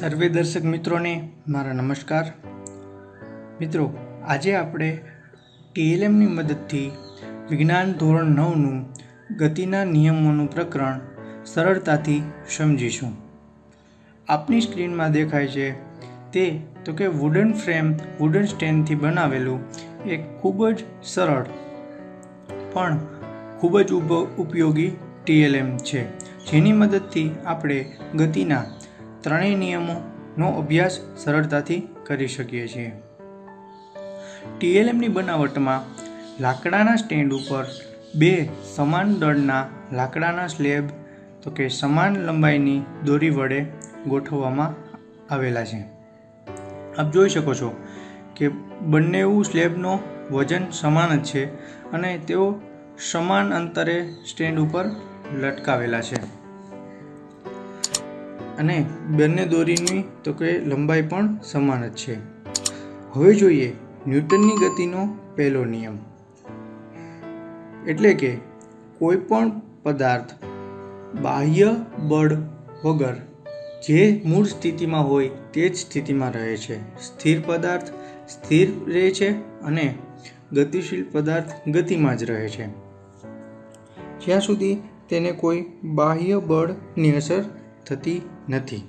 સર્વે દર્શક મિત્રોને મારા નમસ્કાર. મિત્રો, આજે આપણે ટીએલએમની મદદથી વિજ્ઞાન ધોરણ નવનું ગતિના નિયમોનું પ્રકરણ સરળતાથી સમજીશું. આપની સ્ક્રીનમાં દેખાય છે તે, તો કે વુડન ફ્રેમ વુડન સ્ટેન્ડથી બનાવેલું એક ખૂબ જ સરળ, પણ ખૂબ જ ઉપ- ઉપયોગી ટીએલએમ છે, જેની મદદથી આપણે ગતિના ત્રણેય નિયમોનો અભ્યાસ સરળતાથી કરી શકીએ છીએ. ટીએલએમની બનાવટમાં લાકડાના સ્ટેન્ડ ઉપર બે સમાન દળના લાકડાના સ્લેબ, તો કે સમાન લંબાઈની દોરી વડે ગોઠવવામાં આવેલા છે. આપ જોઈ શકો છો કે બંને સ્લેબનો વજન સમાન જ છે અને તેઓ સમાન અંતરે સ્ટેન્ડ ઉપર લટકાવેલા છે. અને બંને દોરીની તો કે લંબાઈ પણ સમાન જ છે. હવે જોઈએ ન્યૂટનની ગતિનો પહેલો નિયમ. એટલે કે કોઈ પણ પદાર્થ બાહ્ય બળ વગર જે મૂળ સ્થિતિમાં હોય તે જ સ્થિતિમાં રહે છે. સ્થિર પદાર્થ સ્થિર રહે છે અને ગતિશીલ પદાર્થ ગતિમાં જ રહે છે. જ્યાં સુધી તેને કોઈ બાહ્ય બળની અસર થતી નથી.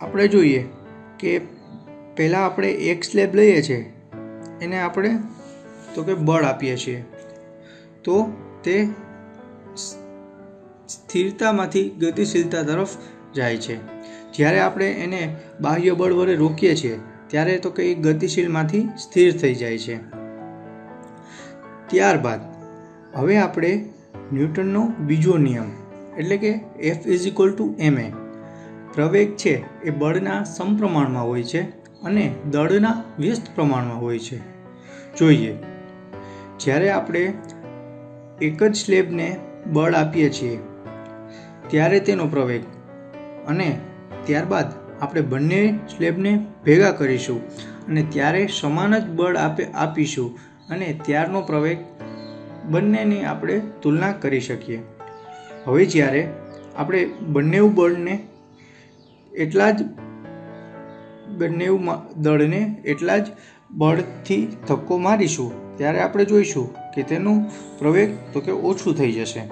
આપણે જોઈએ કે પહેલાં આપણે એક સ્લેબ લઈએ છીએ એને આપણે તો કે બળ આપીએ છીએ. તો તે સ્થિરતામાંથી ગતિશીલતા તરફ જાય છે. જ્યારે આપણે એને બાહ્ય બળ વડે રોકીએ છીએ, ત્યારે તો કે એ ગતિશીલમાંથી સ્થિર થઈ જાય છે. ત્યારબાદ, હવે આપણે ન્યૂટનનો બીજો નિયમ એટલે કે F is equal to M A પ્રવેગ છે એ બળના સમપ્રમાણમાં હોય છે અને દળના વ્યસ્ત પ્રમાણમાં હોય છે. જોઈએ. જ્યારે આપણે એક જ સ્લેબને બળ આપીએ છીએ, ત્યારે તેનો પ્રવેગ અને ત્યારબાદ આપણે બંને સ્લેબને ભેગા કરીશું અને ત્યારે સમાન જ બળ આપે, આપીશું અને ત્યારનો પ્રવેગ બંનેની આપણે તુલના કરી શકીએ. હવે જ્યારે આપણે બંને બળને એટલા જ બંને દળને એટલા જ બળથી ધક્કો મારીશું, ત્યારે આપણે જોઈશું કે તેનું પ્રવેગ તો કે ઓછું થઈ જશે.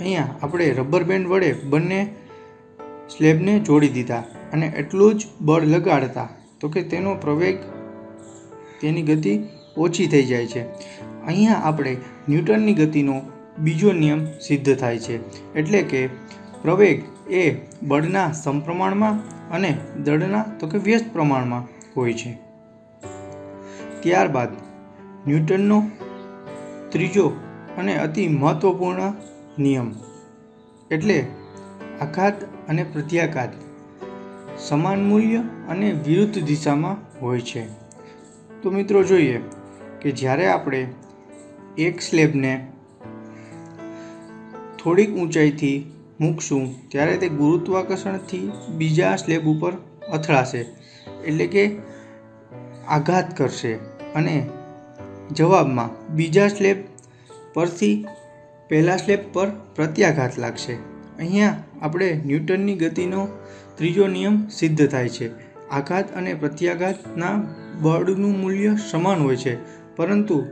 અહીંયા આપણે રબર બેન્ડ વડે બંને સ્લેબને જોડી દીધા અને એટલું જ બળ લગાડતા, તો કે તેનો પ્રવેગ તેની ગતિ ઓછી થઈ જાય છે. અહીંયા આપણે ન્યૂટનની ગતિનો બીજો નિયમ સિદ્ધ થાય છે. એટલે કે પ્રવેગ એ બળના સમપ્રમાણમાં અને દળના, તો કે વ્યસ્ત પ્રમાણમાં હોય છે. ત્યારબાદ ન્યૂટનનો ત્રીજો અને અતિ મહત્વપૂર્ણ નિયમ, એટલે આઘાત અને પ્રત્યાઘાત સમાન મૂલ્ય અને વિરુદ્ધ દિશામાં હોય છે. તો મિત્રો જોઈએ કે જ્યારે આપણે એક સ્લેબને થોડીક ઊંચાઈથી મૂકશું, ત્યારે તે ગુરુત્વાકર્ષણથી બીજા સ્લેબ ઉપર અથડાશે, એટલે કે આઘાત કરશે. અને જવાબમાં બીજા સ્લેબ પરથી પહેલા સ્લેબ પર પ્રત્યાઘાત લાગશે. અહીંયા આપણે ન્યૂટનની ગતિનો ત્રીજો નિયમ સિદ્ધ થાય છે. આઘાત અને પ્રત્યાઘાતના બળનું મૂલ્ય સમાન હોય છે, પરંતુ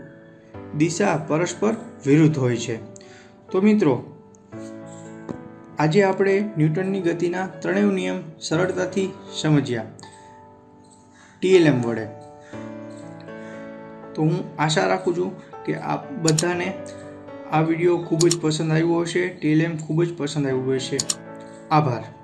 દિશા પરસ્પર વિરુદ્ધ હોય છે. તો મિત્રો, આજે આપણે ન્યૂટનની ગતિના ત્રણેય નિયમ સરળતાથી સમજ્યા. ટીએલએમ વડે. તો હું આશા રાખું છું કે આપ બધાને આ વીડિયો ખૂબ જ પસંદ આવ્યો હશે, ટીએલએમ ખૂબ જ પસંદ આવ્યું હશે. આભાર.